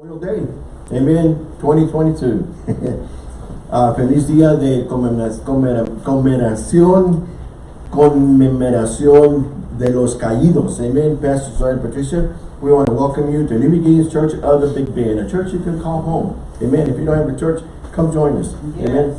Memorial Day. Amen. 2022. uh, feliz día de conmemoración, conmemoración de los caídos. Amen. Pastor Sergeant Patricia, we want to welcome you to New Beginnings Church of the Big Bend, a church you can call home. Amen. If you don't have a church, come join us. Yes. Amen.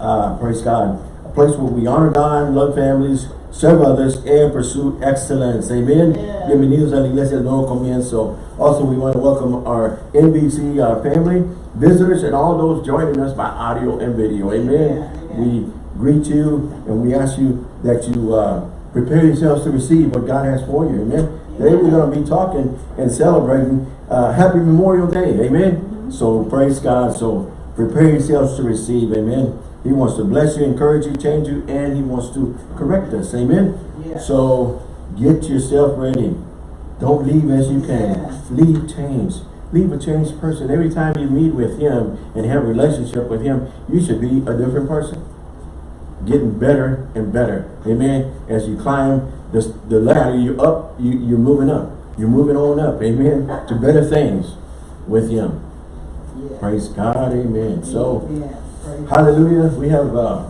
Uh, praise God. A place where we honor God, love families, serve others, and pursue excellence. Amen. Yeah. Bienvenidos a la Iglesia del Nuevo Comienzo. Also, we want to welcome our NBC uh, family, visitors, and all those joining us by audio and video. Amen. Yeah. We greet you and we ask you that you uh, prepare yourselves to receive what God has for you. Amen. Today we're going to be talking and celebrating uh, Happy Memorial Day. Amen. Mm-hmm. So praise God. So prepare yourselves to receive. Amen. He wants to bless you, encourage you, change you, and he wants to correct us. Amen. Yeah. So get yourself ready. Don't leave as you can. Leave changed. Leave a changed person. Every time you meet with him and have a relationship with him, you should be a different person. Getting better and better. Amen. As you climb the, the ladder, you're up, you, you're moving up. You're moving on up. Amen. To better things with him. Yeah. Praise God. Amen. So Hallelujah. We have uh,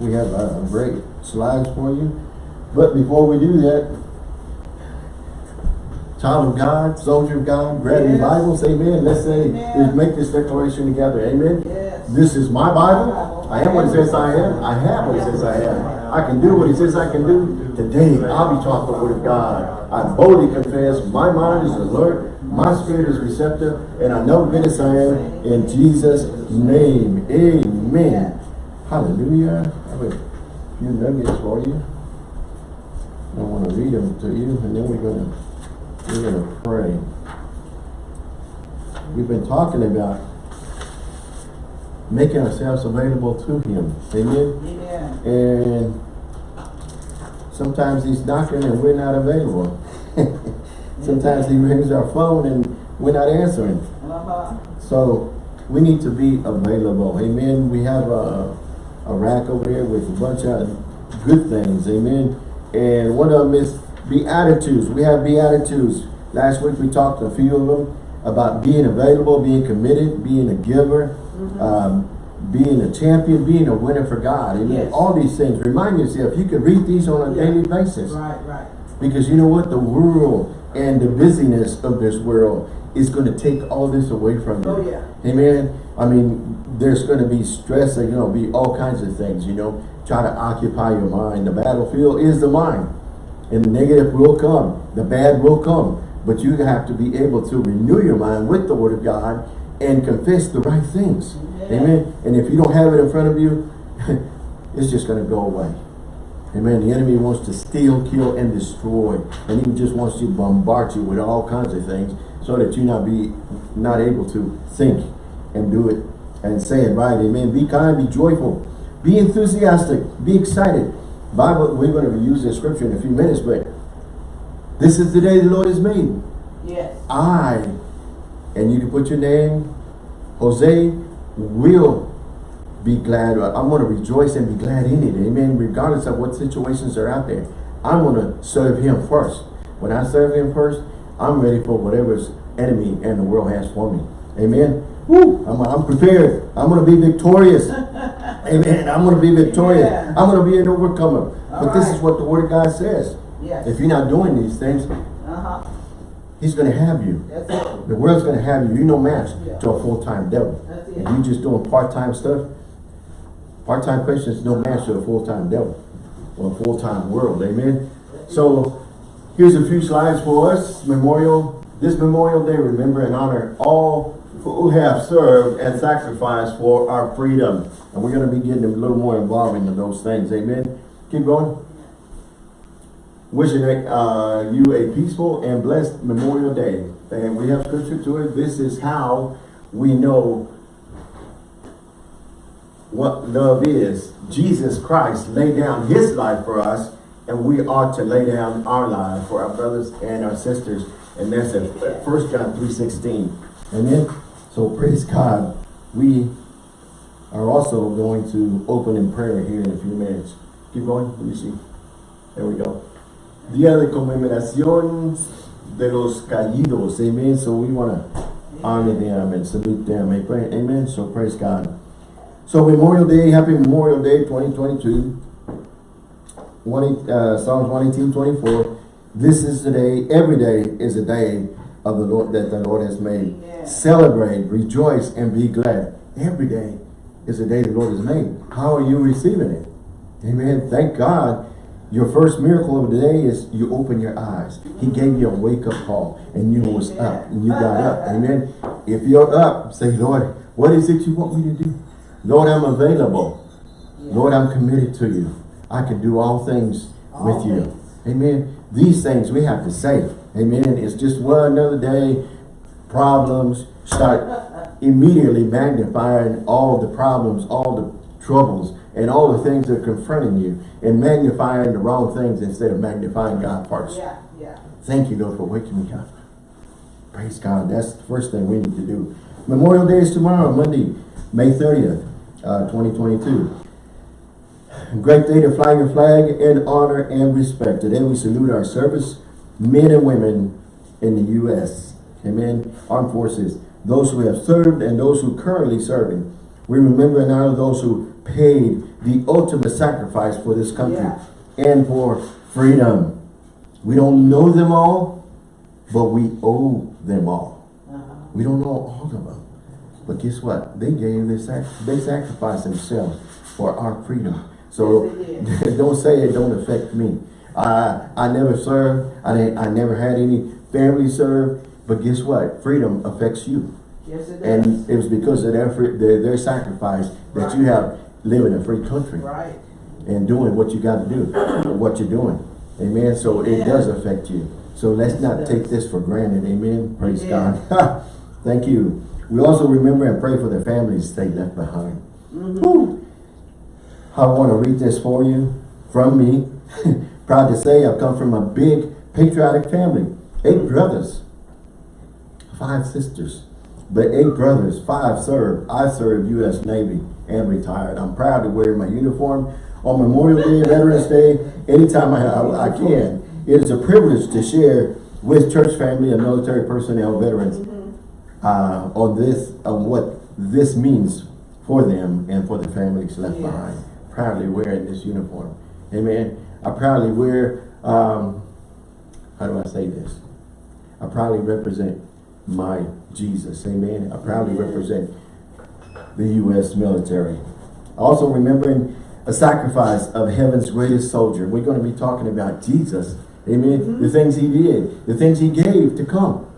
we have uh, great slides for you. But before we do that, child of God, soldier of God, grab your. Bibles, amen. Let's say, Amen. make this declaration together, amen. Yes. This is my Bible. I am what it says I am. I have what it says I am. I can do what it says I can do. Today, I'll be taught the word of God. I boldly confess, my mind is alert, my spirit is receptive, and I know goodness I am in Jesus' name. Amen. Hallelujah. I have a few nuggets for you. I want to read them to you, and then we're gonna we're gonna pray. We've been talking about making ourselves available to Him. Amen. Amen. And sometimes He's knocking and we're not available. sometimes He rings our phone and we're not answering. Uh-huh. So we need to be available. Amen. We have a, a rack over here with a bunch of good things. Amen. And one of them is Beatitudes. We have Beatitudes. Last week we talked a few of them about being available, being committed, being a giver, um, being a champion, being a winner for God. Amen. Yes. All these things. Remind yourself, you can read these on a Yeah. daily basis. Right, right. Because you know what? The world and the busyness of this world is going to take all this away from you. Oh, yeah. Amen. I mean, there's going to be stress, there's going to be all kinds of things, you know. Try to occupy your mind. The battlefield is the mind. And the negative will come. The bad will come. But you have to be able to renew your mind with the word of God and confess the right things. Yeah. Amen. And if you don't have it in front of you, it's just going to go away. Amen. The enemy wants to steal, kill, and destroy. And he just wants to bombard you with all kinds of things so that you not be not able to think and do it and say it right. Amen. Be kind, be joyful, be enthusiastic, be excited. Bible, we're going to use this scripture in a few minutes, but this is the day the Lord has made. Yes. I, and you can put your name, Jose, will be glad. I'm going to rejoice and be glad in it. Amen. Regardless of what situations are out there. I'm going to serve him first. When I serve him first, I'm ready for whatever's enemy and the world has for me. Amen. Woo! I'm, I'm prepared. I'm going to be victorious. Amen. I'm going to be victorious. Yeah. I'm going to be an overcomer. All but this is what the word of God says. Yes. If you're not doing these things, Uh-huh. he's going to have you. The world's going to have you. You're no match Yeah. to a full-time devil. And you just doing part-time stuff. Part-time Christians no match to a full-time devil or a full-time world. Amen. So here's a few slides for us. Memorial. This Memorial Day, remember and honor all who have served and sacrificed for our freedom. And we're going to be getting a little more involved into those things. Amen. Keep going. Wishing uh, you a peaceful and blessed Memorial Day. And we have scripture to it. This is how we know what love is. Jesus Christ laid down his life for us and we ought to lay down our life for our brothers and our sisters. And that's in 1 John 3.16. Amen. So praise God. We are also going to open in prayer here in a few minutes. Keep going. Let me see. There we go. Día de conmemoración de los caídos. Amen. So we want to honor them and salute them. Amen. So praise God. So Memorial Day, happy Memorial Day 2022. One, uh, Psalms 118, 24. This is the day, every day is a day of the Lord that the Lord has made. Celebrate, rejoice, and be glad. Every day is a day the Lord has made. How are you receiving it? Amen. Thank God. Your first miracle of the day is you open your eyes. He gave you a wake-up call and you was up and you got up. Amen. If you're up, say, Lord, what is it you want me to do? Lord, I'm available. Yeah. Lord, I'm committed to you. I can do all things All with you. Amen. These things we have to say. Amen. It's just one another day. Problems start immediately magnifying all the problems, all the troubles, and all the things that are confronting you, and magnifying the wrong things instead of magnifying God first. Yeah, yeah. Thank you, Lord, for waking me up. Praise God. That's the first thing we need to do. Memorial Day is tomorrow, Monday, May 30th, uh, 2022. Great day to fly your flag in honor and respect. Today we salute our service men and women in the U.S. Amen. Armed forces. Those who have served and those who currently serving. We remember and honor those who paid the ultimate sacrifice for this country Yeah. and for freedom. We don't know them all, but we owe them all. Uh-huh. We don't know all of them. But guess what? They gave their sac they sacrificed themselves for our freedom. So Yes, don't say it don't affect me. I I never served. I didn't, I never had any family serve. But guess what? Freedom affects you. Yes, it does. And it was because of their free, their, their sacrifice that you have live in a free country Right. and doing what you got to do, what you're doing. Amen. So it does affect you. So let's Yes, not take this for granted. Amen. Praise Yeah. God. Thank you. We also remember and pray for the families they left behind. Mhm. I want to read this for you from me. Proud to say I've come from a big patriotic family. Eight brothers, five sisters, but eight brothers, five served. I served U.S. Navy and retired. I'm proud to wear my uniform on Memorial Day, Veterans Day, anytime I, I, can. It is a privilege to share with church family and military personnel veterans uh, on this, on what this means for them and for the families left Yes. behind. Proudly wearing this uniform. Amen. I proudly wear, um, how do I say this? I proudly represent my Jesus. Amen. I proudly represent the U.S. military. Also remembering a sacrifice of heaven's greatest soldier. We're going to be talking about Jesus. Amen. The things he did, the things he gave to come.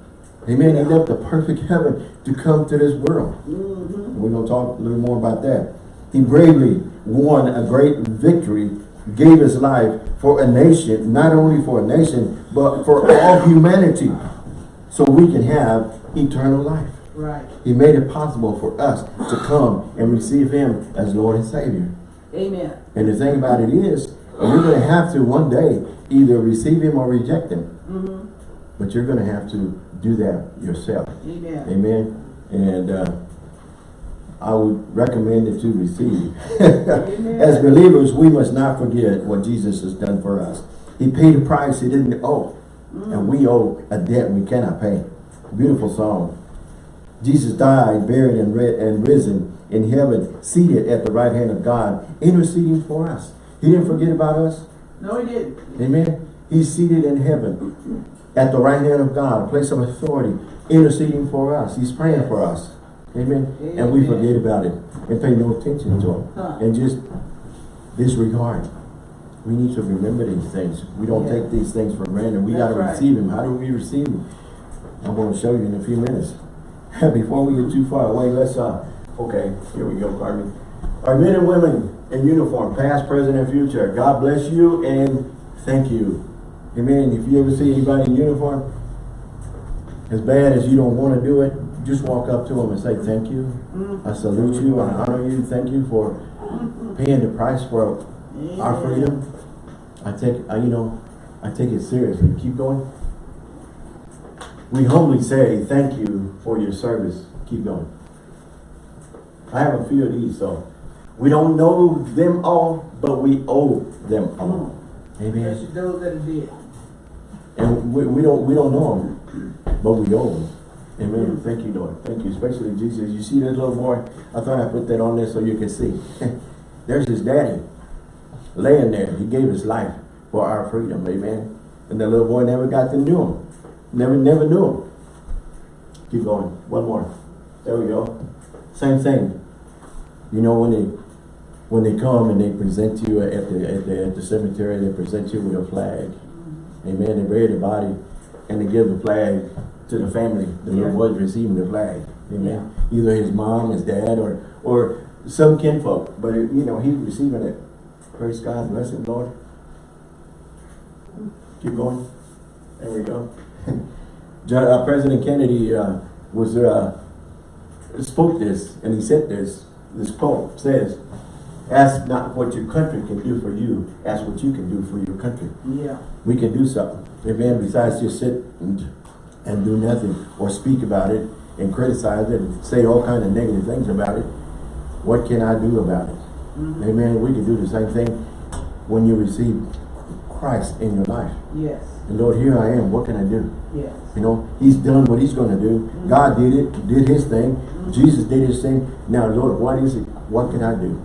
Amen. He left the perfect heaven to come to this world. Mhm. We're going to talk a little more about that. He bravely won a great victory, gave his life for a nation, not only for a nation, but for all humanity, so we can have eternal life. Right. He made it possible for us to come and receive him as Lord and Savior. Amen. And the thing about it is, you're going to have to one day either receive him or reject him. Mm-hmm. But you're going to have to do that yourself. Amen. Amen. And uh, I would recommend it to receive. As believers, we must not forget what Jesus has done for us. He paid a price he didn't owe. And we owe a debt we cannot pay. Beautiful song. Jesus died, buried, and, and risen in heaven, seated at the right hand of God, interceding for us. He didn't forget about us. No, he didn't. Amen. He's seated in heaven at the right hand of God, a place of authority, interceding for us. He's praying for us. Amen. And we forget about it and pay no attention to Huh. and just disregard. We need to remember these things. We don't Yeah. take these things for granted. We got to right. receive him. How do we receive them? I'm going to show you in a few minutes. Before we get too far away, let's, uh, okay, here we go, Carmen. Our men and women in uniform, past, present, and future, God bless you and thank you. Amen. If you ever see anybody in uniform, as bad as you don't want to do it, just walk up to them and say thank you. I salute you, I honor you, thank you for paying the price for our freedom. I take, I, you know, I take it seriously. Keep going. We humbly say thank you for your service. Keep going. I have a few of these, so we don't know them all, but we owe them all. Amen. Especially those that did. And we, we don't we don't know them, but we owe them. Amen. Thank you, Lord. Thank you. Especially Jesus. You see that little boy? I thought I put that on there so you can see. There's his daddy laying there. He gave his life for our freedom. Amen. And the little boy never got to know him. Never, never knew him. Keep going. One more. There we go. Same thing. You know when they when they come and they present you at the at the at the cemetery, they present you with a flag. Amen. They bury the body and they give the flag to the family. The little Yeah. boy's receiving the flag. Amen. Either his mom, his dad, or or some kinfolk. But it, you know, he's receiving it. Praise God, bless him, Lord. Keep going. There we go. John, uh, President Kennedy uh, was uh, spoke this, and he said this. This quote says, "Ask not what your country can do for you. Ask what you can do for your country." Yeah. We can do something. Amen. Besides just sit and, and do nothing or speak about it and criticize it and say all kind of negative things about it. What can I do about it? Mhm. Amen. We can do the same thing when you receive Christ in your life. Yes. And Lord, here I am. What can I do? Yes. You know, He's done what He's going to do. God did it, did His thing. Jesus did His thing. Now, Lord, what is it? What can I do?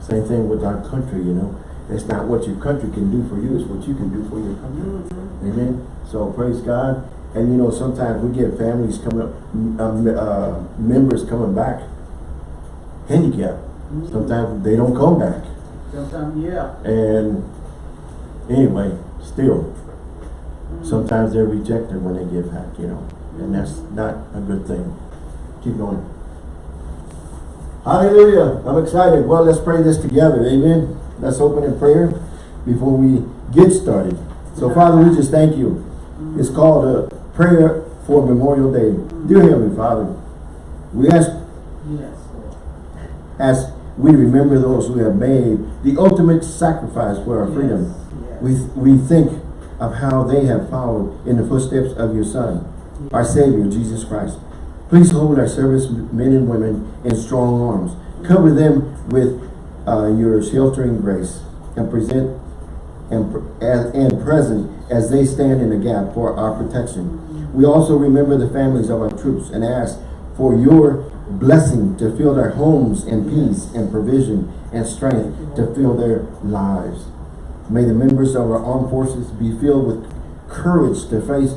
Same thing with our country, you know. It's not what your country can do for you, it's what you can do for your country. Mhm. Amen. So praise God. And you know, sometimes we get families coming up, um, uh, members coming back handicapped. Sometimes they don't come back. Sometimes, yeah. And anyway, still, sometimes they're rejected when they get back, you know. And that's not a good thing. Keep going. Hallelujah. I'm excited. Well, let's pray this together. Amen. Let's open in prayer before we get started. So, Father, we just thank you. It's called a prayer for Memorial Day. Dear Heavenly Father, we ask Yes, as we remember those who have made the ultimate sacrifice for our freedom. Yes. We, we think of how they have followed in the footsteps of your Son, our Savior, Jesus Christ. Please hold our service men and women in strong arms. Cover them with uh, your sheltering grace and present and, and, and present as they stand in the gap for our protection. We also remember the families of our troops and ask for your blessing to fill their homes in peace and provision and strength to fill their lives. May the members of our armed forces be filled with courage to face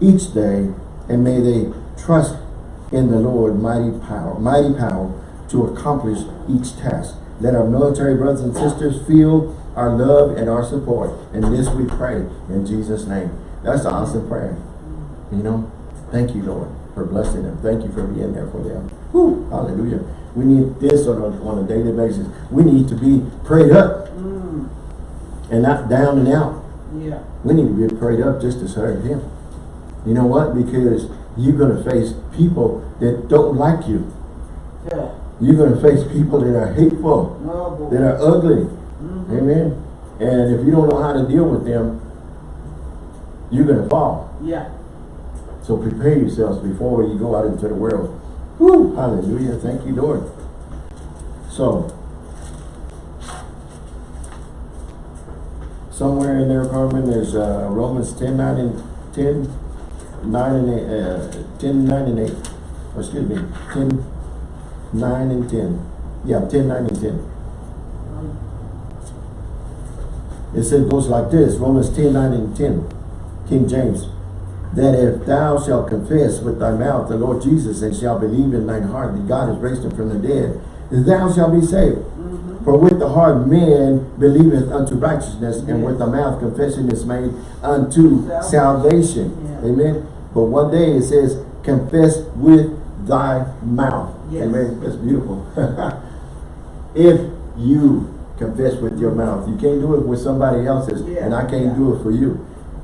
each day and may they trust in the Lord mighty power, mighty power to accomplish each task. Let our military brothers and sisters feel our love and our support. And this we pray in Jesus' name. That's an awesome prayer. You know, thank you, Lord, for blessing them. Thank you for being there for them. Whew, hallelujah. We need this on a, on a daily basis. We need to be prayed up Mm. and not down and out. Yeah. We need to be prayed up just to serve Him. You know what? Because you're going to face people that don't like you. Yeah. You're going to face people that are hateful, Oh, boy. that are ugly. Mhm. Amen. And if you don't know how to deal with them, you're going to fall. Yeah. So prepare yourselves before you go out into the world. Woo! Hallelujah. Thank you, Lord. So, somewhere in there, Carmen, there's uh, Romans 10, 9, and 10, 9 and 8, uh, 10, 9 and 8. Or excuse me, 10, 9 and 10. Yeah, 10, 9 and 10. It says, goes like this, Romans 10, 9 and 10, King James. That if thou shalt confess with thy mouth the Lord Jesus and shalt believe in thine heart that God has raised him from the dead, thou shalt be saved. Mhm. For with the heart man believeth unto righteousness, and with the mouth confession is made unto Salvation. salvation. Yeah. Amen. But one day it says, confess with thy mouth. Yes. Amen. That's beautiful. if you confess with your mouth, you can't do it with somebody else's, Yeah. and I can't Yeah. do it for you.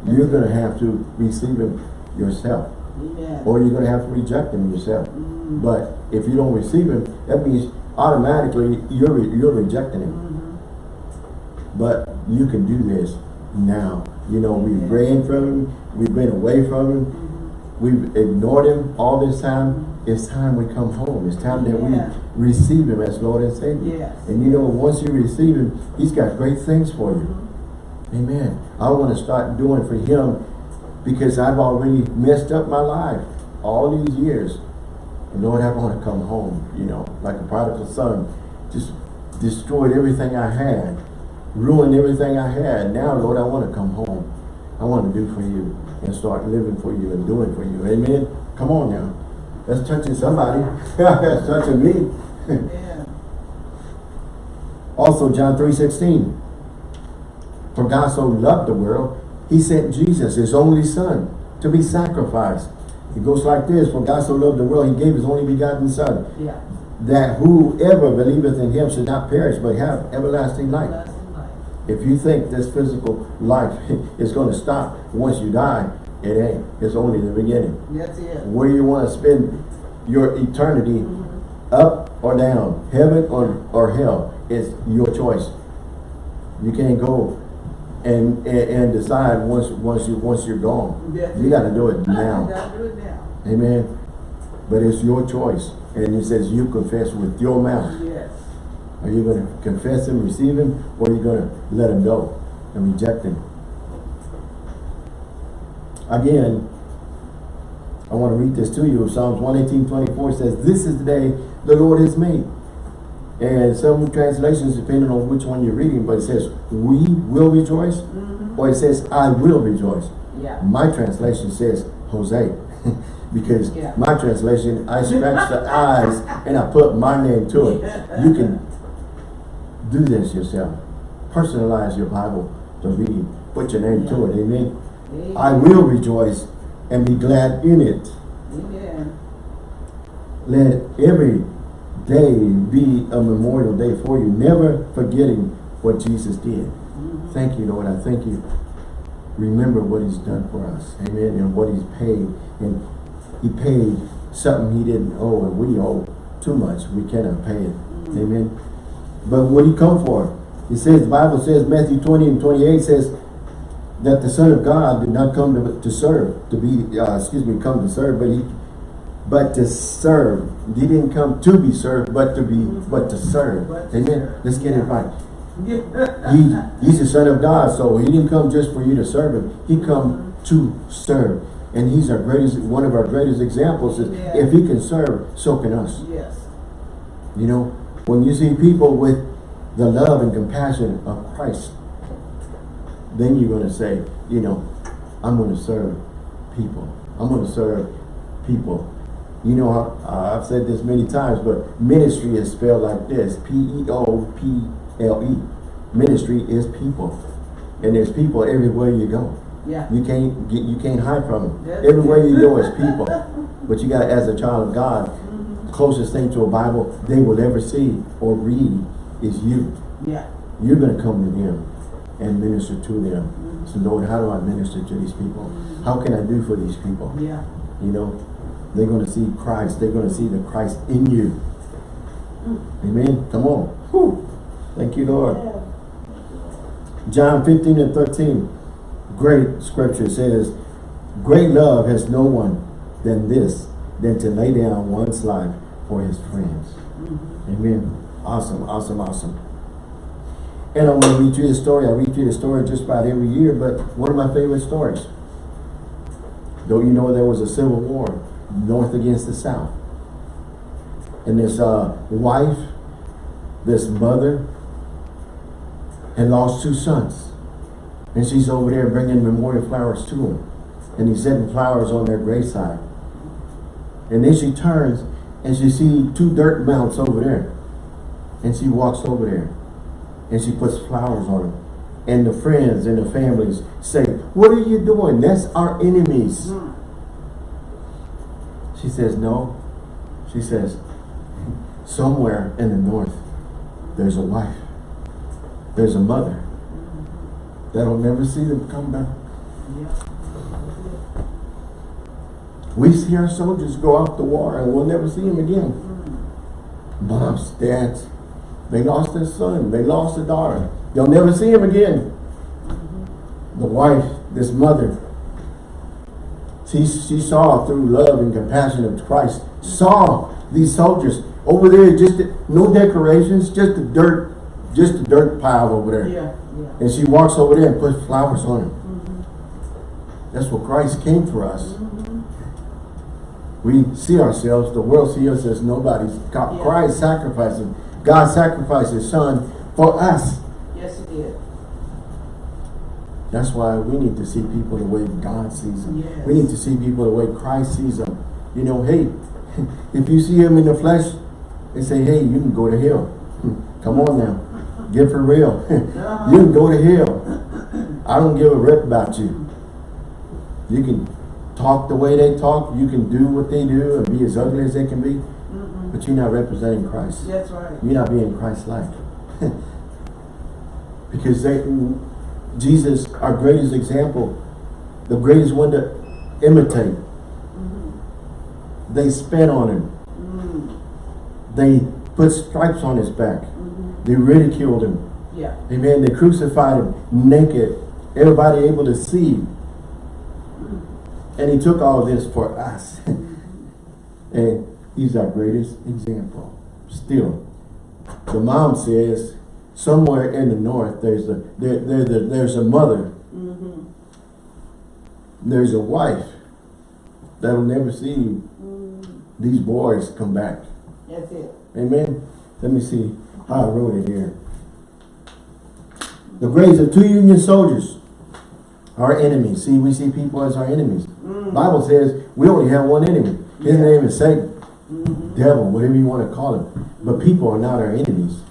You're going to have to receive him yourself, Amen. or you're going to have to reject him yourself. Mm. But if you don't receive him, that means automatically you're re- you're rejecting him. Mhm. But you can do this now. You know, we've Yeah. ran from him, we've been away from him, Mhm. we've ignored him all this time. It's time we come home. It's time that Yeah. we receive him as Lord and Savior. Yes. And you know, once you receive him, he's got great things for you. Mhm. Amen. I want to start doing for him because I've already messed up my life. all these years. And Lord, I want to come home, you know, like a prodigal son. Just destroyed everything I had, ruined everything I had. Now, Lord, I want to come home. I want to do for you and start living for you and doing for you. Amen. Come on now. That's touching somebody. That's touching me. Yeah. Also, John 3.16. For God so loved the world, he sent Jesus, his only son, to be sacrificed. It goes like this, For God so loved the world, he gave his only begotten son, Yeah. that whoever believeth in him should not perish, but have everlasting life. Lasting life. If you think this physical life is going to stop once you die, it ain't. It's only the beginning. That's it. Where you want to spend your eternity, mm-hmm. up or down, heaven or, or hell, is your choice. You can't go and, and, and decide once once you once you're gone. That's You got to do it You now. do it now. Amen. But it's your choice. And it says you confess with your mouth. Yes. Are you going to confess him, receive him, or are you going to let him go and reject him? Again, I want to read this to you. Psalms 118, 24 says, This is the day the Lord has made. And some translations, depending on which one you're reading, but it says, we will rejoice, mm-hmm. or it says, I will rejoice. Yeah. My translation says, Jose. because Yeah. my translation, I scratch the eyes and I put my name to it. You can do this yourself. Personalize your Bible to read. Put your name to it. Amen. Amen. I will rejoice and be glad in it. Amen. Let every day be a memorial day for you, never forgetting what Jesus did. Mm-hmm. Thank you, Lord. I thank you. Remember what he's done for us. Amen. And what he's paid. And he paid something he didn't owe, and we owe too much. We cannot pay it. Mm-hmm. Amen. But what he come for? He says, the Bible says, Matthew 20 and 28 says, that the Son of God did not come to, to serve, to be, uh, excuse me, come to serve, but he, but to serve. He didn't come to be served, but to be, but to serve. Amen. Let's get it right. He, he's the son of God, so he didn't come just for you to serve him. He come to serve. And he's our greatest, one of our greatest examples is Yeah. if he can serve, so can us. Yes. You know, when you see people with the love and compassion of Christ, then you're going to say, you know, I'm going to serve people. I'm going to serve people. You know, I, I've said this many times, but ministry is spelled like this, P-E-O-P-L-E. Ministry is people. And there's people everywhere you go. Yeah. You can't get, you can't hide from them. That's Everywhere you go is people. But you got, as a child of God, the closest thing to a Bible they will ever see or read is you. Yeah. You're going to come to them and minister to them. So Lord, how do I minister to these people? How can I do for these people? Yeah. You know, they're going to see Christ. They're going to see the Christ in you. Mm. Amen. Come on. Whew. Thank you, Lord. John 15 and 13. Great scripture says, Great love has no one than this, than to lay down one's life for his friends. Mm-hmm. Amen. Awesome, awesome, awesome. And I want to read you the story. I read you the story just about every year, but one of my favorite stories. Don't you know there was a civil war, North against the South? And this uh, wife, this mother, had lost two sons. And she's over there bringing memorial flowers to them. And he's setting flowers on their graveside. And then she turns and she sees two dirt mounds over there. And she walks over there. And she puts flowers on them. And the friends and the families say, what are you doing? That's our enemies. Mm. She says, no. She says, somewhere in the north, there's a wife. There's a mother. That'll never see them come back. Yeah. We see our soldiers go off to war and we'll never see them again. Mm. Moms, dads, they lost their son. They lost their daughter. You'll never see him again. The wife, this mother, she, she saw through love and compassion of Christ, saw these soldiers over there, just no decorations, just a dirt, just a dirt pile over there. Yeah. Yeah. And she walks over there and puts flowers on him. Mm-hmm. That's what Christ came for us. Mm-hmm. we see ourselves, the world sees us as nobody's. God, Yeah. Christ sacrificing. God sacrificed his son for us. Yes, he did. That's why we need to see people the way God sees them. Yes. We need to see people the way Christ sees them. You know, hey, if you see him in the flesh, they say, hey, you can go to hell. Come on now. Get for real. Uh-huh. you can go to hell. I don't give a rip about you. You can talk the way they talk. You can do what they do and be as ugly as they can be. But you're not representing Christ. That's right. You're not being Christ-like. because they, Jesus, our greatest example, the greatest one to imitate. Mm-hmm. They spit on him. Mm-hmm. They put stripes on his back. Mm-hmm. They ridiculed him. Yeah. Amen. They crucified him naked. Everybody able to see. And he took all this for us. and he's our greatest example. Still. The mom says, somewhere in the north, there's a there, there, there- there's a mother. Mm-hmm. There's a wife that'll never see mm-hmm. these boys come back. That's it. Amen. Let me see how I wrote it here. The graves of two Union soldiers are enemies. See, we see people as our enemies. Mm. Bible says we only have one enemy. His Yeah. name is Satan. Devil, whatever you want to call him. But people are not our enemies.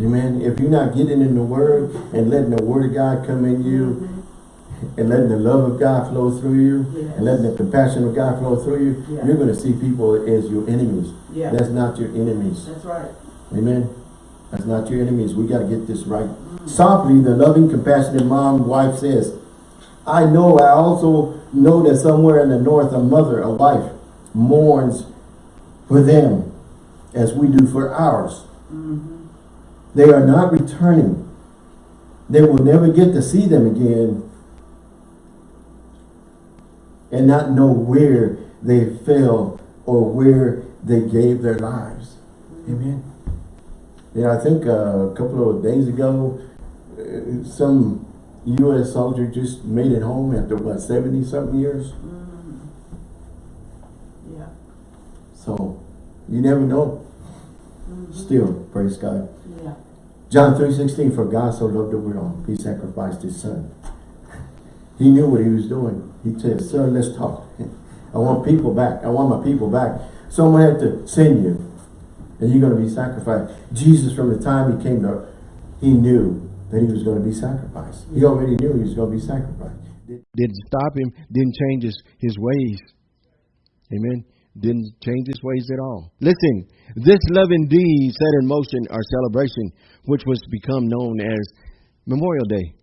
Amen. If you're not getting in the word and letting the word of God come in you mm-hmm. and letting the love of God flow through you Yes. and letting the compassion of God flow through you, Yeah. you're going to see people as your enemies. Yeah. That's not your enemies. That's right. Amen. That's not your enemies. We got to get this right. Mm. Softly, the loving, compassionate mom, wife says, I know, I also know that somewhere in the north, a mother, a wife, mourns for them as we do for ours. They are not returning. They will never get to see them again and not know where they fell or where they gave their lives. Amen. Yeah, I think uh, a couple of days ago, uh, some U.S. soldier just made it home after what, 70 something years? Yeah. So, you never know. Mm-hmm. Still, praise God. Yeah. John 3.16, for God so loved the world, he sacrificed his son. He knew what he was doing. He said, son, let's talk. I want people back. I want my people back. So I'm going to have to send you. And you're going to be sacrificed. Jesus, from the time he came to, he knew that he was going to be sacrificed. He already knew he was going to be sacrificed. Didn't stop him, didn't change his, his ways. Amen. Didn't change his ways at all. Listen, this love indeed set in motion our celebration, which was to become known as Memorial Day.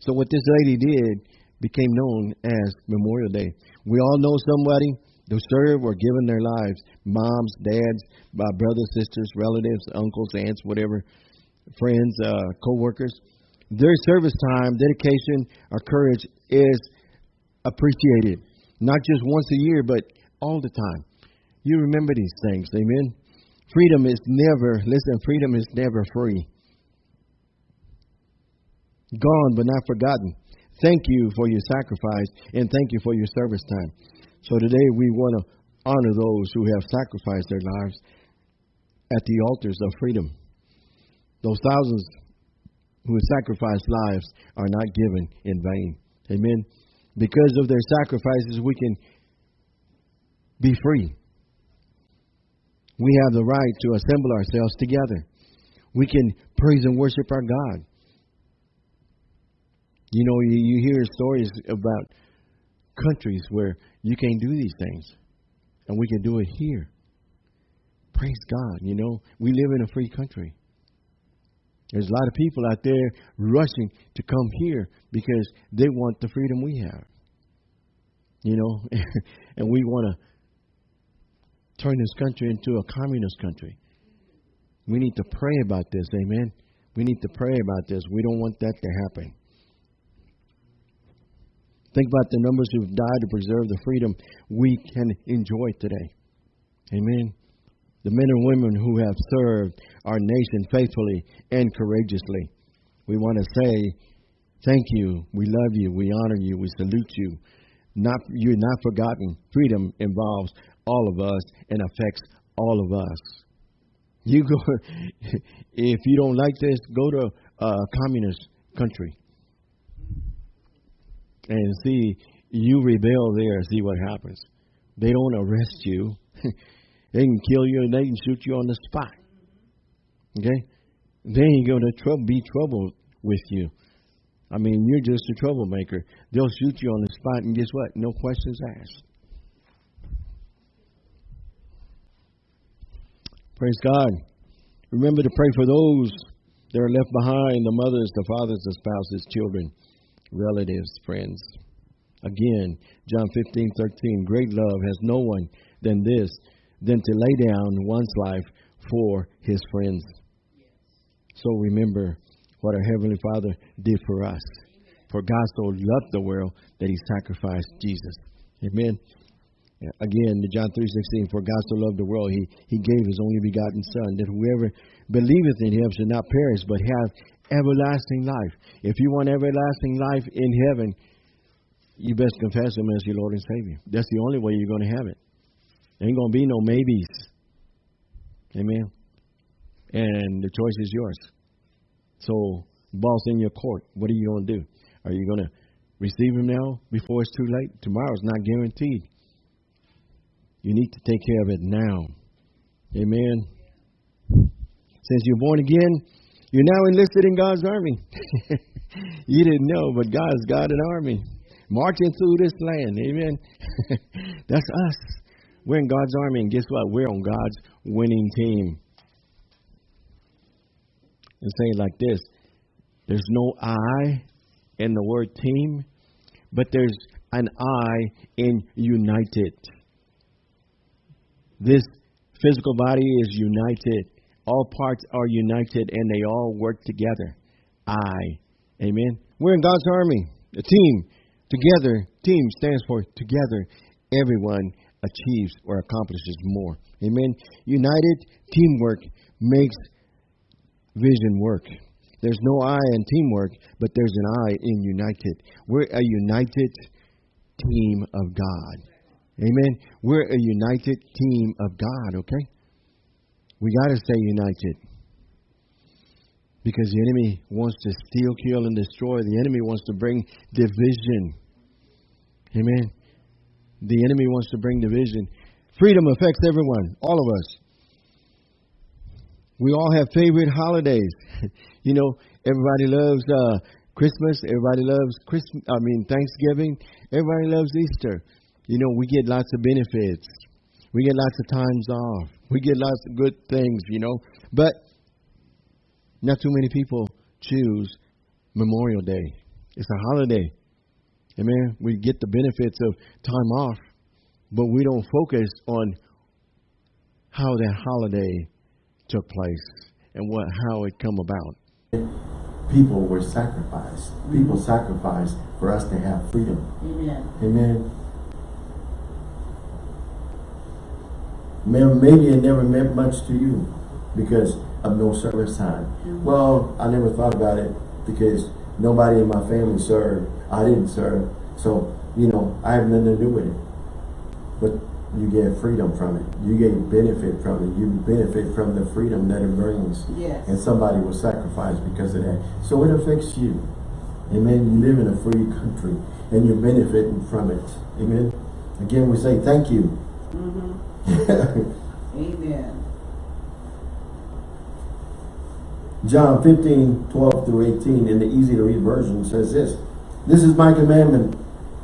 So what this lady did became known as Memorial Day. We all know somebody who served or given their lives. Moms, dads, uh, brothers, sisters, relatives, uncles, aunts, whatever, friends, uh, co-workers. Their service time, dedication, or courage is appreciated. Not just once a year, but all the time. You remember these things, amen? Freedom is never, listen, freedom is never free. Gone but not forgotten. Thank you for your sacrifice and thank you for your service time. So today we want to honor those who have sacrificed their lives at the altars of freedom. Those thousands who have sacrificed lives are not given in vain. Amen. Because of their sacrifices, we can be free. We have the right to assemble ourselves together. We can praise and worship our God. You know, you, you hear stories about countries where you can't do these things, and we can do it here. Praise God. You know, we live in a free country. There's a lot of people out there rushing to come here because they want the freedom we have. You know, and we want to turn this country into a communist country. We need to pray about this, amen. We need to pray about this. We don't want that to happen. Think about the numbers who've died to preserve the freedom we can enjoy today. Amen. The men and women who have served our nation faithfully and courageously. We want to say, thank you. We love you. We honor you. We salute you. Not you're not forgotten. Freedom involves all of us and affects all of us. You go, if you don't like this, go to a communist country and see you rebel there. See what happens. They don't arrest you. they can kill you and they can shoot you on the spot. Okay, they ain't gonna trou- be trouble with you. I mean, you're just a troublemaker. They'll shoot you on the spot, and guess what? No questions asked. Praise God. Remember to pray for those that are left behind the mothers, the fathers, the spouses, children, relatives, friends. Again, John 15, 13. Great love has no one than this, than to lay down one's life for his friends. So remember what our Heavenly Father did for us. For God so loved the world that he sacrificed Jesus. Amen. Again, the John 3.16, For God so loved the world, he, he gave his only begotten Son, that whoever believeth in him should not perish, but have everlasting life. If you want everlasting life in heaven, you best confess him as your Lord and Savior. That's the only way you're going to have it. There Ain't going to be no maybes. Amen. And the choice is yours. So, boss in your court, what are you going to do? Are you going to receive him now before it's too late? Tomorrow's not guaranteed. You need to take care of it now. Amen. Since you're born again, you're now enlisted in God's army. you didn't know, but God's got an army marching through this land. Amen. That's us. We're in God's army, and guess what? We're on God's winning team. And say it like this there's no I in the word team, but there's an I in united. This physical body is united. All parts are united and they all work together. I. Amen. We're in God's army, a team. Together, team stands for together. Everyone achieves or accomplishes more. Amen. United teamwork makes vision work. There's no I in teamwork, but there's an I in united. We're a united team of God. Amen. We're a united team of God, okay? We got to stay united. Because the enemy wants to steal, kill, and destroy. The enemy wants to bring division. Amen. The enemy wants to bring division. Freedom affects everyone, all of us. We all have favorite holidays. you know, everybody loves uh, Christmas. Everybody loves Christmas. I mean Thanksgiving. Everybody loves Easter. You know, we get lots of benefits. We get lots of times off. We get lots of good things. You know, but not too many people choose Memorial Day. It's a holiday. Amen. We get the benefits of time off, but we don't focus on how that holiday took place and what how it come about. People were sacrificed. People sacrificed for us to have freedom. Amen. Amen. Maybe it never meant much to you because of no service time. Mm. Well, I never thought about it because nobody in my family served. I didn't serve. So, you know, I have nothing to do with it. But you get freedom from it. You get benefit from it. You benefit from the freedom that it brings. Yes. And somebody will sacrifice because of that. So it affects you. Amen. You live in a free country and you're benefiting from it. Amen. Again, we say thank you. Mm-hmm. Amen. John 15, 12 through 18 in the easy to read version says this. This is my commandment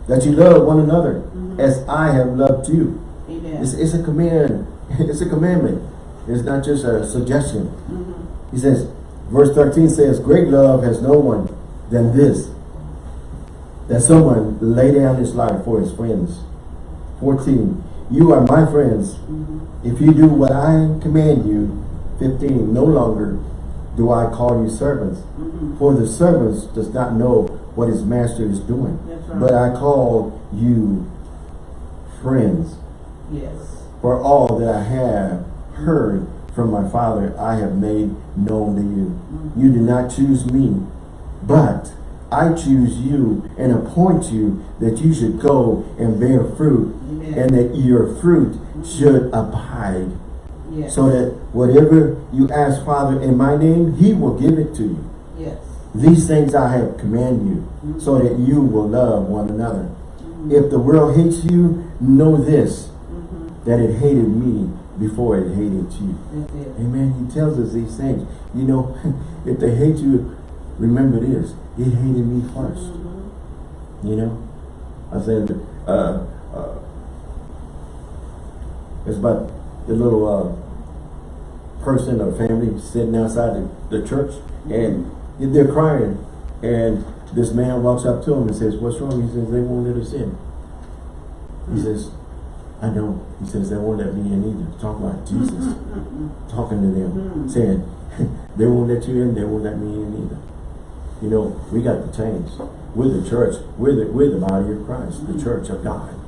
that you love one another mm-hmm. as I have loved you. Amen. It's, it's a command. It's a commandment. It's not just a suggestion. Mm-hmm. He says, verse 13 says, Great love has no one than this, that someone lay down his life for his friends. 14, you are my friends mm-hmm. if you do what I command you. 15, no longer do I call you servants, mm-hmm. for the servants does not know what his master is doing. Right. But I call you friends. Yes. For all that I have heard from my Father, I have made known to you. Mm-hmm. You did not choose me, but I choose you and appoint you that you should go and bear fruit Amen. and that your fruit should abide. Yes. So that whatever you ask Father in my name, he will give it to you. Yes. These things I have command you so that you will love one another. If the world hates you, know this, that it hated me before it hated you. It. Amen. He tells us these things. You know, if they hate you, remember this. It hated me 1st You know? I said, uh, uh, it's about the little uh, person or family sitting outside the, the church and they're crying. And this man walks up to him and says, what's wrong? He says, they won't let us in. He hmm. says, I know. He says, they won't let me in either. Talking about Jesus. Talking to them. Hmm. Saying, they won't let you in, they won't let me in either. You know, we got to change. We're the church. We're the, we're the body of Christ, the hmm. church of God.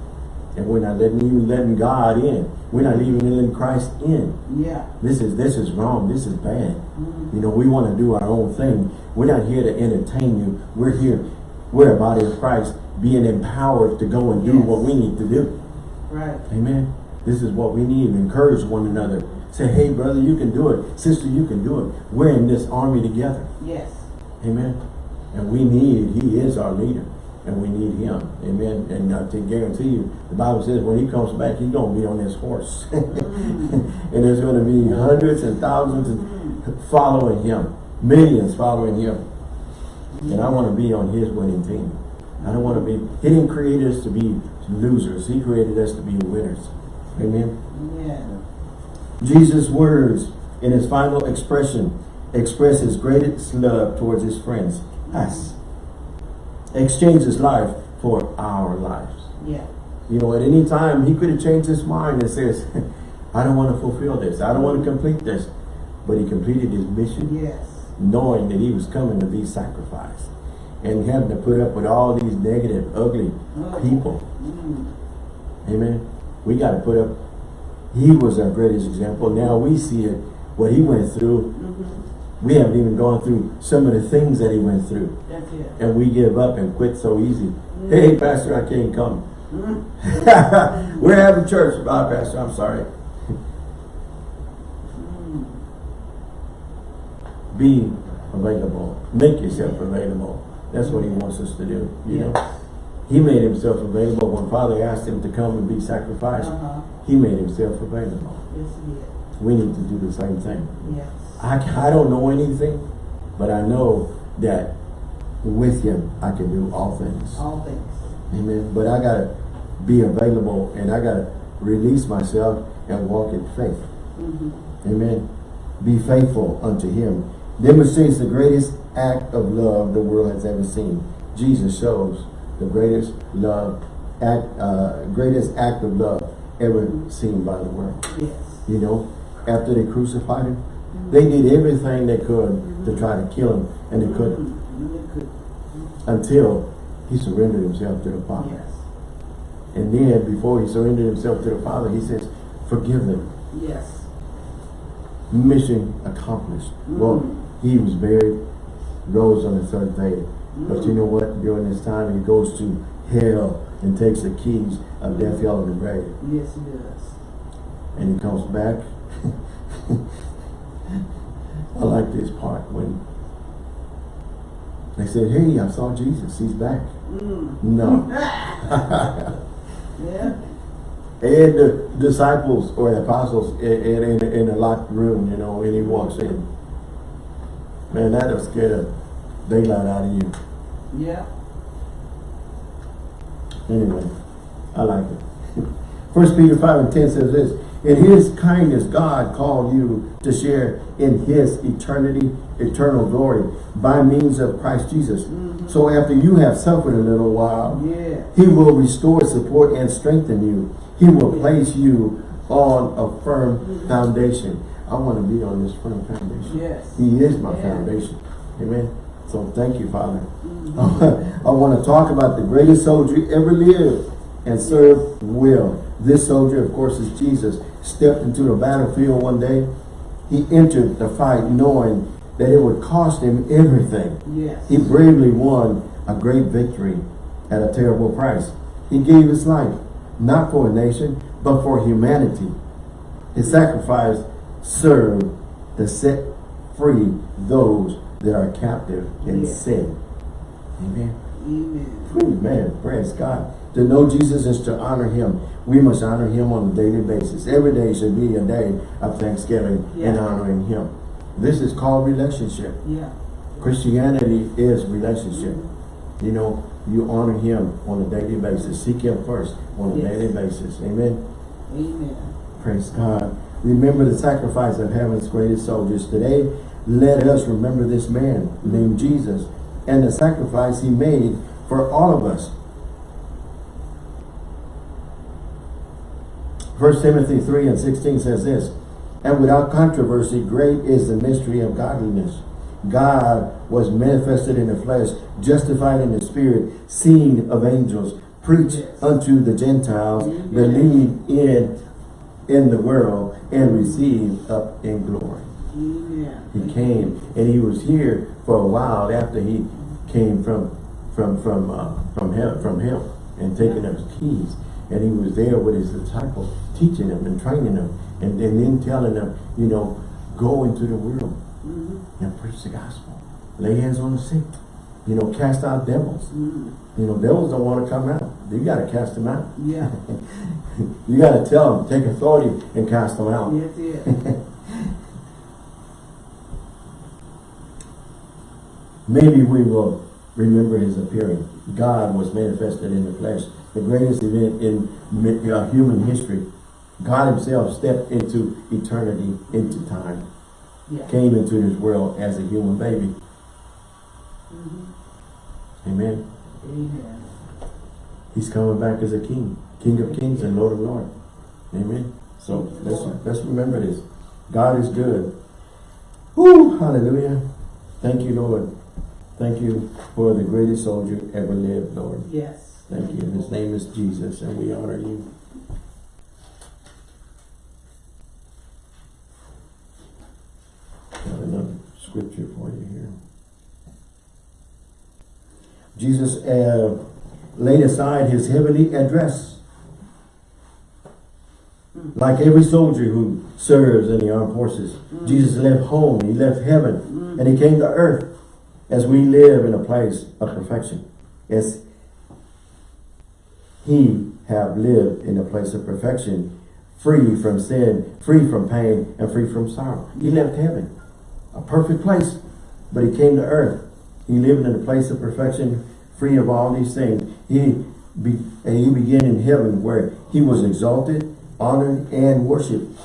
And we're not letting even letting God in. We're not even letting Christ in. Yeah. This is this is wrong. This is bad. Mm-hmm. You know, we want to do our own thing. We're not here to entertain you. We're here. We're a body of Christ being empowered to go and do Yes. what we need to do. Right. Amen. This is what we need. Encourage one another. Say, hey, brother, you can do it. Sister, you can do it. We're in this army together. Yes. Amen. And we need, he is our leader. And we need him. Amen. And uh, I can guarantee you, the Bible says when he comes back, he's going to be on his horse. and there's going to be hundreds and thousands following him. Millions following him. And I want to be on his winning team. I don't want to be, he didn't create us to be losers. He created us to be winners. Amen. Yeah. Jesus' words in his final expression express his greatest love towards his friends, us. Exchange his life for our lives. Yeah. You know, at any time, he could have changed his mind and says, I don't want to fulfill this. I don't want to complete this. But he completed his mission Yes. knowing that he was coming to be sacrificed and having to put up with all these negative, ugly people. Mm. Amen. We got to put up, he was our greatest example. Now we see it, what he went through. We haven't even gone through some of the things that he went through. That's it. And we give up and quit so easy. Mm-hmm. Hey, Pastor, I can't come. Mm-hmm. We're having church. Bye, Pastor. I'm sorry. Mm-hmm. Be available. Make yourself available. That's what he wants us to do. You know, he made himself available when Father asked him to come and be sacrificed. Uh-huh. He made himself available. Yes, he did. We need to do the same thing. Yes. I, I don't know anything, but I know that with him I can do all things. All things. Amen. But I gotta be available and I gotta release myself and walk in faith. Mm-hmm. Amen. Be faithful unto him. Demonstrates the greatest act of love the world has ever seen. Jesus shows the greatest love, act, uh, greatest act of love ever seen by the world. Yes. You know, after they crucified him, they did everything they could to try to kill him, and they couldn't until he surrendered himself to the Father. Yes. And then, before he surrendered himself to the Father, he says, forgive them. Yes. Mission accomplished. Mm. Well, he was buried, rose on the third day. But mm. you know what? During this time, he goes to hell and takes the keys of death, hell, and the grave. Yes, he does. And he comes back. I like this part when they said, hey, I saw Jesus. He's back. Mm. No. Yeah. And the disciples or the apostles in, in, in a locked room, you know, and he walks in. Man, that'll scare the daylight out of you. Yeah. Anyway, I like it. First Peter 5 and 10 says this, In his kindness God called you to share in his eternity, eternal glory by means of Christ Jesus. Mm-hmm. So after you have suffered a little while, Yeah. He will restore, support, and strengthen you. He will place you on a firm mm-hmm. foundation. I want to be on this firm foundation. Yes. He is my Yeah. foundation. Amen. So thank you, Father. Mm-hmm. I want to talk about the greatest soldier ever lived and served well. This soldier, of course, is Jesus. Stepped into the battlefield one day. He entered the fight knowing that it would cost him everything. Yes. He bravely won a great victory at a terrible price. He gave his life, not for a nation, but for humanity. His sacrifice served to set free those that are captive in Yeah. sin. Amen. Amen. Amen. Praise God. To know Jesus is to honor him. We must honor him on a daily basis. Every day should be a day of thanksgiving and honoring him. This is called relationship. Yeah. Christianity is relationship. Mm-hmm. You know, you honor him on a daily basis. Seek him first on a Yes. daily basis. Amen. Amen. Praise God. Remember the sacrifice of heaven's greatest soldiers. Today, let us remember this man named Jesus and the sacrifice he made for all of us. 1 Timothy 3 and 16 says this, And without controversy, great is the mystery of godliness. God was manifested in the flesh, justified in the spirit, seen of angels, preached Yes. unto the Gentiles, believed in in the world, and received up in glory. He came and he was here for a while after he came from from from uh, from hell from hell and taking up his keys. And he was there with his disciples, teaching them and training them, and, and then telling them, you know, go into the world Mhm. and preach the gospel. Lay hands on the sick. You know, cast out devils. Mhm. You know, devils don't want to come out. You got to cast them out. Yeah. You got to tell them, take authority and cast them out. Yes, yes. Maybe we will remember his appearing. God was manifested in the flesh. The greatest event in uh, human history. God himself stepped into eternity, into time. Yeah. Came into this world as a human baby. Mhm. Amen. Amen. He's coming back as a king. King of kings and Lord of lords. Amen. So let's, let's remember this. God is good. Woo! Hallelujah. Thank you, Lord. Thank you for the greatest soldier ever lived, Lord. Yes. Thank you. His name is Jesus, and we honor you. Got another scripture for you here. Jesus uh, laid aside his heavenly address. Like every soldier who serves in the armed forces, Jesus left home, he left heaven, and he came to earth as we live in a place of perfection. As he have lived in a place of perfection, free from sin, free from pain, and free from sorrow. He left heaven, a perfect place, but he came to earth. He lived in a place of perfection, free of all these things. He be, and he began in heaven where he was exalted, honored, and worshipped.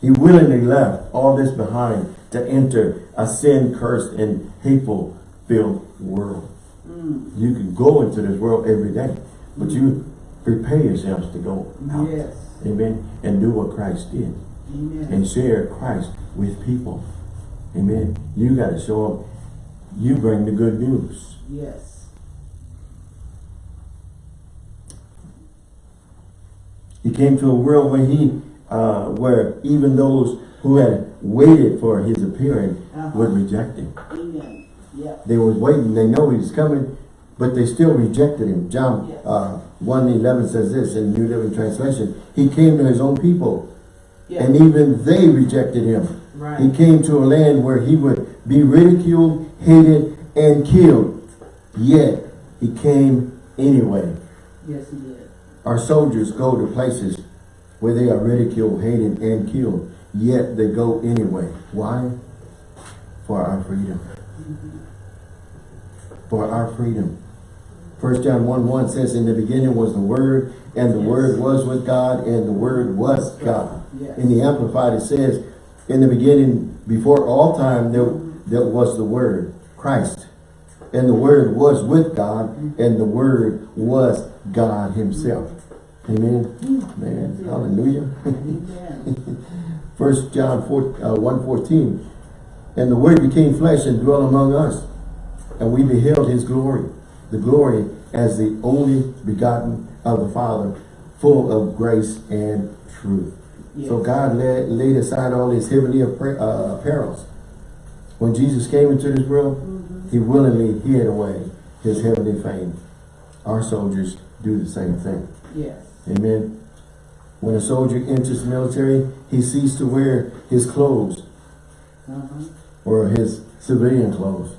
He willingly left all this behind to enter a sin-cursed and hateful-filled world. Mm. You can go into this world every day, but you prepare yourselves to go out. Yes. Amen. And do what Christ did Amen. and share Christ with people. Amen. You got to show them you bring the good news. Yes. He came to a world where he, uh, where even those who had waited for his appearing Uh-huh. would reject him. Amen. Yeah. They was waiting. They know he was coming, but they still rejected him. John Yes. uh, 1 11 says this in New Living Translation. He came to his own people, Yeah. and even they rejected him. He came to a land where he would be ridiculed, hated, and killed. Yet, he came anyway. Yes, he did. Our soldiers go to places where they are ridiculed, hated, and killed. Yet, they go anyway. Why? For our freedom. For our freedom. First John 1 1 says, In the beginning was the Word, and the Yes. Word was with God, and the Word was God. Yes. In the Amplified it says, In the beginning, before all time, there, there was the Word, Christ. And the Word was with God, and the Word was God Himself. Amen. Hallelujah. Amen. First John 4, uh, 1 14. And the Word became flesh and dwelt among us. And we beheld his glory, the glory as the only begotten of the Father, full of grace and truth. So God laid, laid aside all his heavenly uh, apparels. When Jesus came into this world, he willingly hid away his heavenly fame. Our soldiers do the same thing. Yes. Amen. When a soldier enters the military, he ceases to wear his clothes Uh-huh. or his civilian clothes.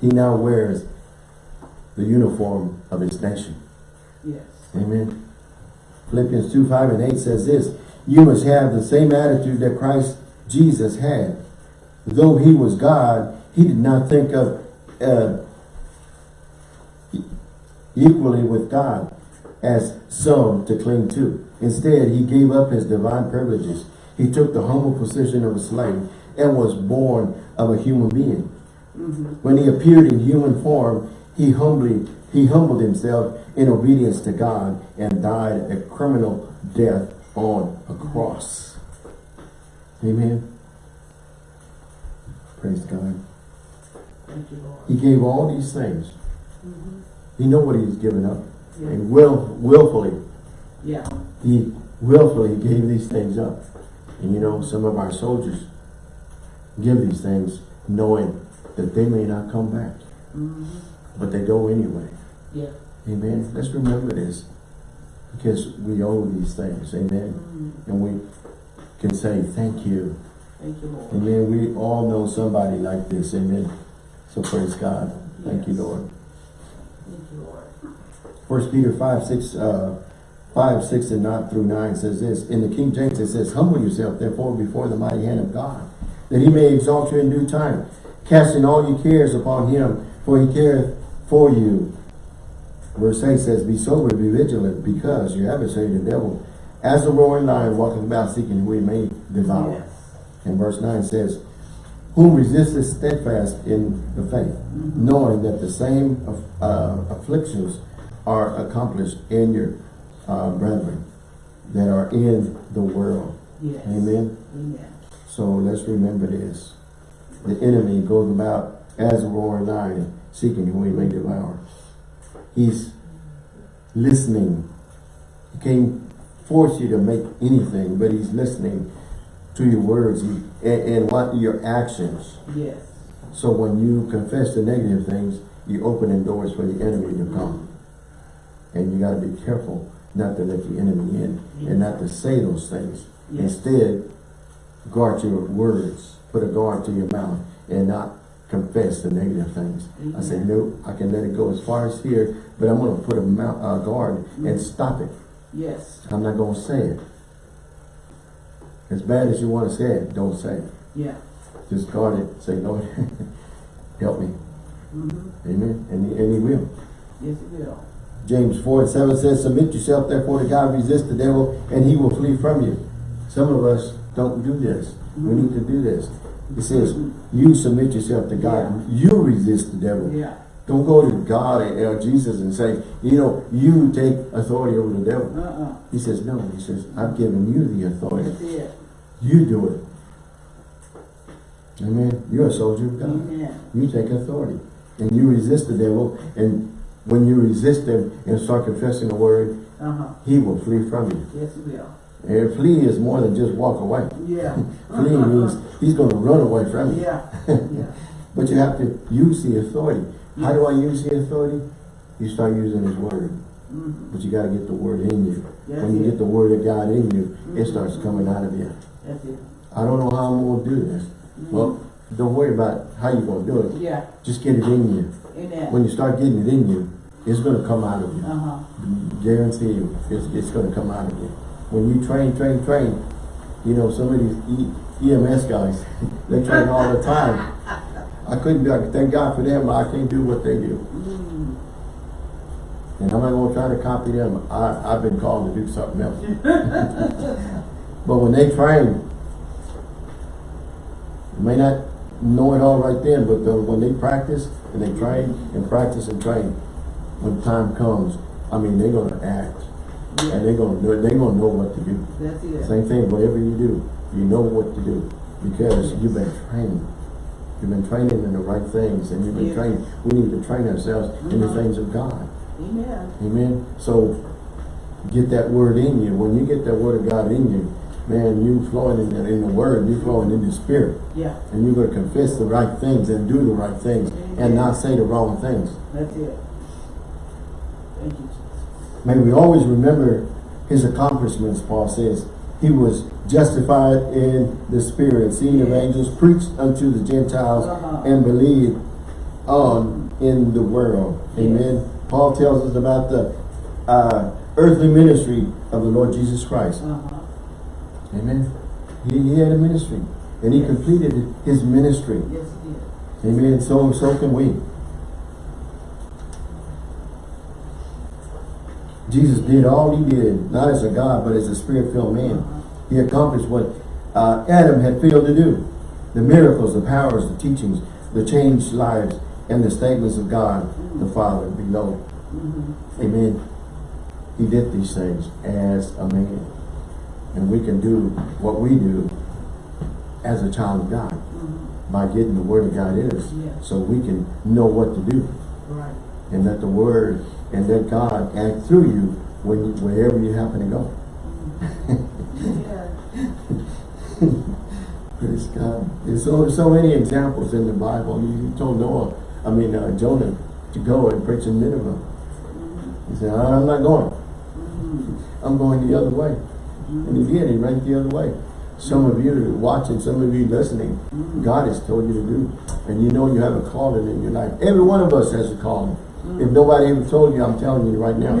He now wears the uniform of his nation. Yes. Amen. Philippians 2, 5 and 8 says this, You must have the same attitude that Christ Jesus had. Though he was God, he did not think of uh, equally with God as some to cling to. Instead, he gave up his divine privileges. He took the humble position of a slave and was born of a human being. When he appeared in human form, he humbly he humbled himself in obedience to God and died a criminal death on a cross. Amen. Praise God. Thank you, Lord. He gave all these things. Mm-hmm. He knew what he was giving up. Yeah. And will willfully, Yeah. he willfully gave these things up. And you know, some of our soldiers give these things knowing that they may not come back. Mm-hmm. But they go anyway. Yeah. Amen. Let's remember this. Because we owe these things. Amen. And we can say thank you. Thank you, Lord. Amen. We all know somebody like this. Amen. So praise God. Thank you, Lord. Thank you, Lord. First Peter 5, 6, uh, 5, 6 and 9 through 9 says this. In the King James it says, Humble yourself therefore before the mighty hand of God, that he may exalt you in due time, casting all your cares upon him, for he careth for you. Verse 8 says, Be sober, be vigilant, because your adversary the devil, as a roaring lion, walketh about seeking who he may devour. Yes. And verse 9 says, Whom resisteth steadfast in the faith, knowing that the same uh, afflictions are accomplished in your uh, brethren that are in the world. Yes. Amen. Amen. So let's remember this. The enemy goes about as a roaring lion, seeking whom he may devour. He's listening. He can't force you to make anything, but he's listening to your words and, and what your actions. Yes. So when you confess the negative things, you open the doors for the enemy to come. And you got to be careful not to let the enemy in and not to say those things. Yes. Instead, guard your words. Put a guard to your mouth and not confess the negative things. I say, no, I can let it go as far as here, but I'm going to put a mount, uh, guard and stop it. Yes. I'm not going to say it. As bad as you want to say it, don't say it. Yeah. Just guard it. Say, Lord, help me. Mm-hmm. Amen. And he, and he will. Yes, it will. James 4 and 7 says, Submit yourself therefore to God, resist the devil, and he will flee from you. Some of us don't do this. We need to do this. It says, you submit yourself to God. You resist the devil. Yeah. Don't go to God and uh, Jesus and say, you know, you take authority over the devil. Uh-uh. He says, no. He says, I've given you the authority. It. You do it. Amen. You're a soldier of God. Amen. You take authority. And you resist the devil. And when you resist him and start confessing the word, Uh-huh. he will flee from you. Yes, it will. And flee is more than just walk away. Yeah. Flee means he's going to run away from you. Yeah. Yeah. But you have to use the authority. How do I use the authority? You start using his word. Mm-hmm. But you got to get the word in you. That's when you it. get the word of God in you, it starts coming out of you. That's it. I don't know how I'm going to do this. Well, don't worry about how you're going to do it. Yeah. Just get it in you. Amen. When you start getting it in you, it's going to come out of you. Uh-huh. Guarantee you, it's, it's going to come out of you. When you train, train, train, you know, some of these e EMS guys, they train all the time. I couldn't, I thank God for them, but I can't do what they do. Mm. And I'm not going to try to copy them. I, I've been called to do something else. but when they train, you may not know it all right then, but the, when they practice and they train and practice and train, when time comes, I mean, they're going to act. And they're going to do it. They're to know what to do. That's it. Same thing, whatever you do, you know what to do. Because you've been trained. You've been training in the right things and you've been Yes. trained. We need to train ourselves in the Mhm. things of God. Amen. Amen. So get that word in you. When you get that word of God in you, man, you flowing in the, in the word, you flowing in the spirit. Yeah. And you're going to confess the right things and do the right things and not say the wrong things. That's it. Thank you, Jesus. May we always remember his accomplishments, Paul says. He was justified in the spirit, seen of angels, preached unto the Gentiles, Uh-huh. and believed on in the world. Amen. Paul tells us about the uh, earthly ministry of the Lord Jesus Christ. Uh-huh. Amen. He, he had a ministry, and he Yes. completed his ministry. Yes. Amen. So so can we. Jesus did all he did, not as a God, but as a spirit-filled man. He accomplished what uh, Adam had failed to do. The miracles, the powers, the teachings, the changed lives, and the statements of God, the Father below. Amen. He did these things as a man. And we can do what we do as a child of God by getting the Word of God in us so we can know what to do. Right. And let the Word and let God act through you when wherever you happen to go. Praise God. There's so, so many examples in the Bible. You, told Noah, I mean uh, Jonah, to go and preach in Nineveh. He said, I'm not going. I'm going the other way. And he did. He went the other way. Some of you watching, some of you listening, God has told you to do. And you know you have a calling in your life. Every one of us has a calling. If nobody ever told you, I'm telling you right now.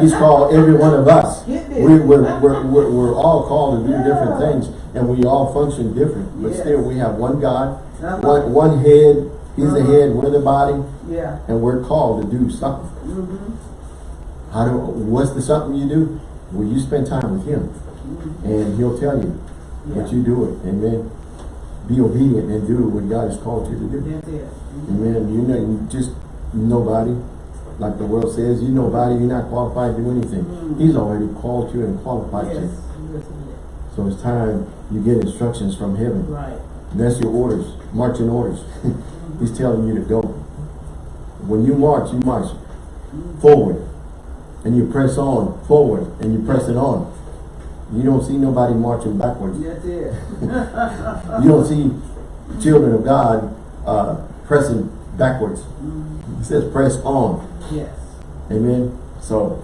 He's called every one of us. We, we're, we're, we're, we're all called to do different things. And we all function different. But Yes. still, we have one God, one, one head. He's the Uh-huh. head, we're the body. Yeah. And we're called to do something. Mm-hmm. How do, what's the something you do? Well, you spend time with him. And he'll tell you. But Yeah. you do it. Amen. Be obedient and do what God has called you to do. Mhm. Amen. You know, you just nobody. Like the world says, you nobody, you're not qualified to do anything. Mm. He's already called you and qualified Yes. you. Yes, So it's time you get instructions from heaven. Right. That's your orders, marching orders. He's telling you to go. When you march, you march forward. And you press on forward. And you press it on. You don't see nobody marching backwards. That's it. You don't see children of God uh, pressing backwards. It says press on. Yes. Amen. So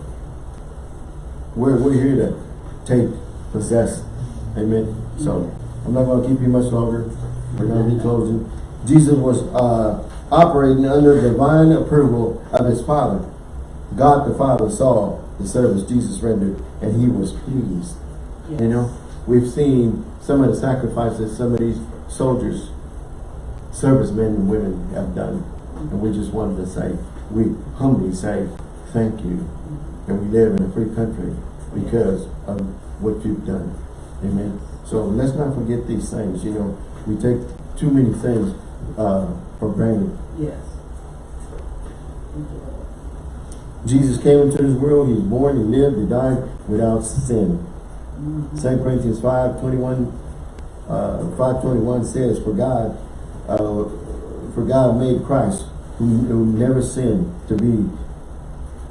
we're we're here to take, possess. Amen. So I'm not going to keep you much longer. We're going to be closing. Jesus was uh, operating under divine approval of his Father. God the Father saw the service Jesus rendered, and he was pleased. Yes. You know, we've seen some of the sacrifices some of these soldiers, servicemen and women have done. And we just wanted to say, we humbly say, thank you. And we live in a free country because of what you've done. Amen. So let's not forget these things. You know, we take too many things uh, for granted. Yes. Thank you, Lord. Jesus came into this world, he was born, he lived, he died without sin. Mhm. 2 Corinthians 5, 21, uh, 521 says, For God, uh, for God made Christ, who, who never sinned, to be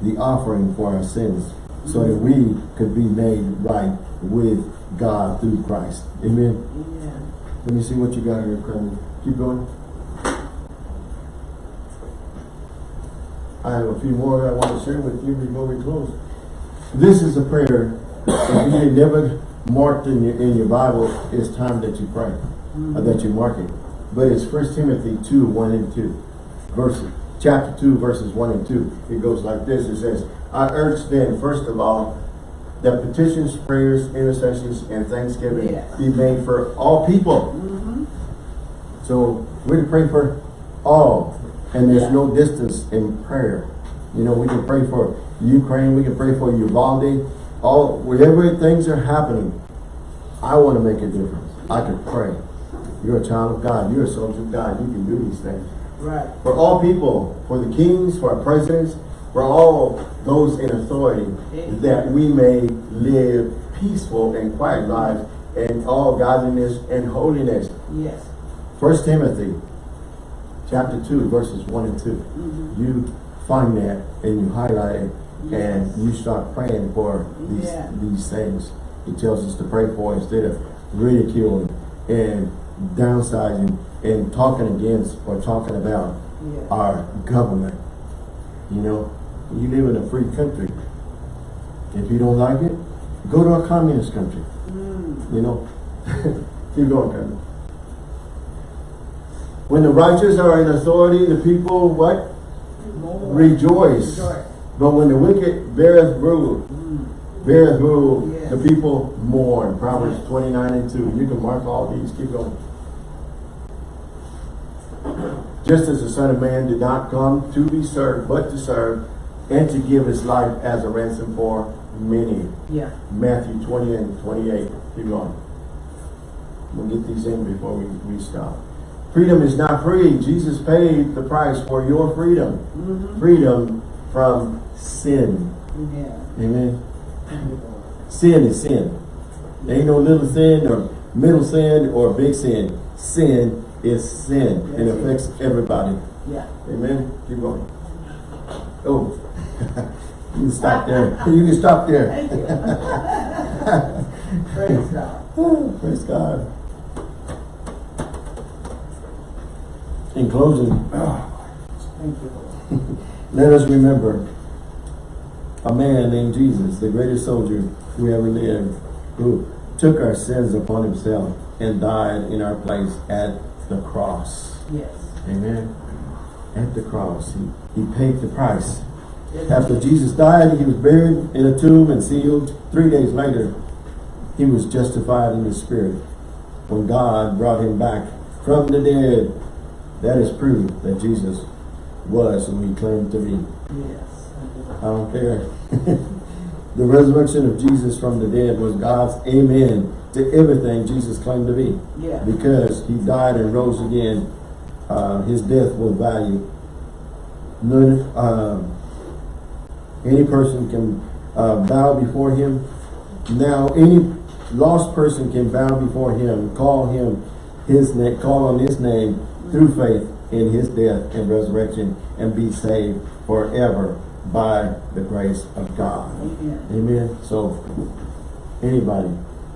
the offering for our sins, so that we could be made right with God through Christ. Amen. Amen. Let me see what you got here, Kramer. Keep going. I have a few more I want to share with you before we close. This is a prayer. If you never marked in your, in your Bible, it's time that you pray, or that you mark it. But it's First Timothy 2, 1 and 2. Verse, chapter 2, verses 1 and 2. It goes like this. It says, I urge then, first of all, that petitions, prayers, intercessions, and thanksgiving Yes. be made for all people. Mm-hmm. So we're to pray for all. And there's no distance in prayer. You know, we can pray for Ukraine, we can pray for Uvalde, all wherever things are happening. I want to make a difference. I can pray. You're a child of God, you're a soldier of God, you can do these things. Right. For all people, for the kings, for our presidents, for all those in authority, that we may live peaceful and quiet lives in all godliness and holiness. Yes. First Timothy chapter 2 verses 1 and 2 Mm-hmm. you find that and you highlight it and you start praying for these Yeah. these things he tells us to pray for instead of ridiculing and downsizing and talking against or talking about Yes. our government you know You live in a free country. If you don't like it, go to a communist country. Mm. You know? Keep going, Kevin. When the righteous are in authority, the people, what? Rejoice. Rejoice. But when the wicked beareth rule, Mm. beareth rule, Yes. the people mourn. Proverbs 29 and 2. You can mark all these. Keep going. Just as the Son of Man did not come to be served, but to serve, and to give his life as a ransom for many. Yeah. Matthew 20 and 28. Keep going. We'll get these in before we, we stop. Freedom is not free. Jesus paid the price for your freedom. Mm-hmm. Freedom from sin. Yeah. Amen. Thank you, Lord. Sin is sin. There ain't no little sin or middle sin or big sin. Sin is sin. Yes, it affects everybody. Yeah. Amen. Keep going. Oh. you can stop there. You can stop there. Thank you. Praise God. Praise God. In closing, Thank you, let us remember a man named Jesus, the greatest soldier who ever lived, who took our sins upon himself and died in our place at the cross. Yes. Amen. At the cross. He, he paid the price. Yes. After Jesus died, he was buried in a tomb and sealed. Three days later, he was justified in the spirit. When God brought him back from the dead, that is proof that Jesus was who he claimed to be. Yes. I don't care. the resurrection of Jesus from the dead was God's amen to everything Jesus claimed to be. Yeah. Because he died and rose again, uh, his death was value. None, uh, any person can uh, bow before him. Now, any lost person can bow before him, call him his name, call on his name through faith in his death and resurrection, and be saved forever by the grace of God. Amen. Amen. So anybody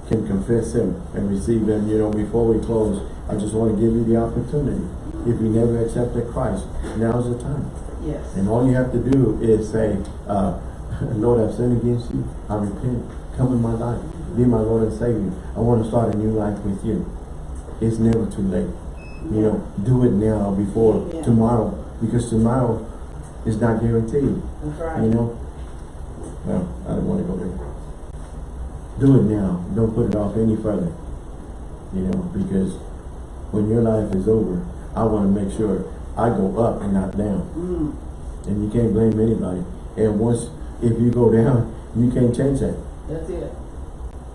can confess him and receive him. You know, before we close, I just want to give you the opportunity. If you never accepted Christ, now's the time. Yes. And all you have to do is say, uh, Lord, I've sinned against you. I repent. Come in my life. Be my Lord and Savior. I want to start a new life with you. It's never too late. You know, do it now before Yeah. tomorrow. Because tomorrow is not guaranteed. That's right. You know? Well, I don't want to go there. Do it now. Don't put it off any further. You know, because when your life is over, I want to make sure I go up and not down. Mm. And you can't blame anybody. And once, if you go down, you can't change that. That's it.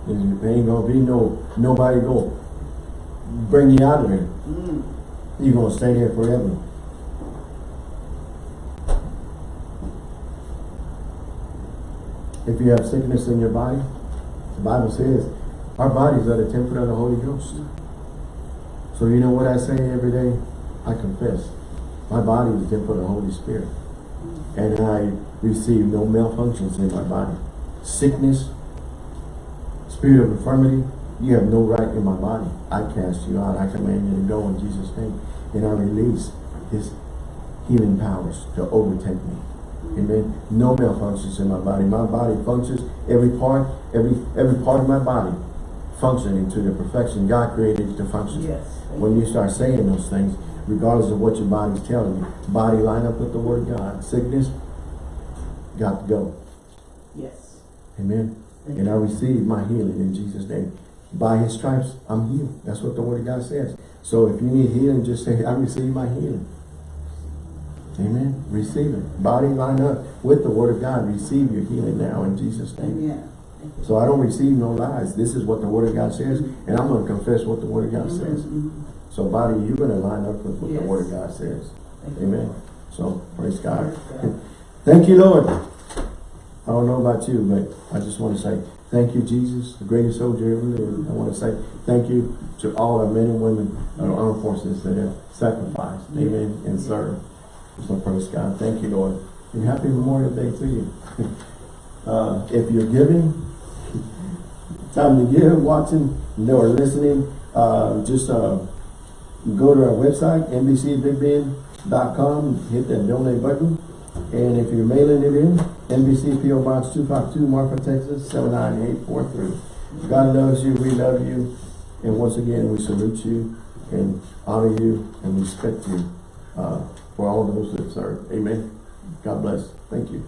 There ain't gonna be no, nobody go bring you out of there. Mm. You're gonna stay there forever. If you have sickness in your body, the Bible says, our bodies are the temple of the Holy Ghost. So you know what I say every day? I confess. My body is the temple of the Holy Spirit. And I receive no malfunctions in my body. Sickness, spirit of infirmity, you have no right in my body. I cast you out. I command you to go in Jesus' name. And I release his healing powers to overtake me. Amen. No malfunctions in my body. My body functions, every part, every every part of my body functioning to the perfection God created to function. Yes. When you start saying those things, regardless of what your body's telling you, body line up with the word God. Sickness, got to go. Yes. Amen. Thank And I receive my healing in Jesus' name. By his stripes, I'm healed. That's what the word of God says. So if you need healing, just say, I receive my healing. Amen. Receive it. Body line up with the word of God. Receive your healing now in Jesus' name. Amen. So I don't receive no lies. This is what the word of God says, and I'm going to confess what the word of God says. Mhm. So body, you're going to line up with what the word of God says. Thank you. Amen. So praise God. Praise God. Thank you, Lord. I don't know about you, but I just want to say thank you, Jesus, the greatest soldier ever lived. I want to say thank you to all our men and women of our armed forces that have sacrificed, amen, and served. So praise God. Thank you, Lord. And happy Memorial Day to you. uh, if you're giving, time to give, watching, or listening, uh, just uh, go to our website, nbcbigben.com, hit that donate button. And if you're mailing it in, NBC PO Box 252, Marfa, Texas, 79843. God loves you, we love you, and once again, we salute you and honor you and respect you. Uh, for all those that serve. Amen. God bless. Thank you.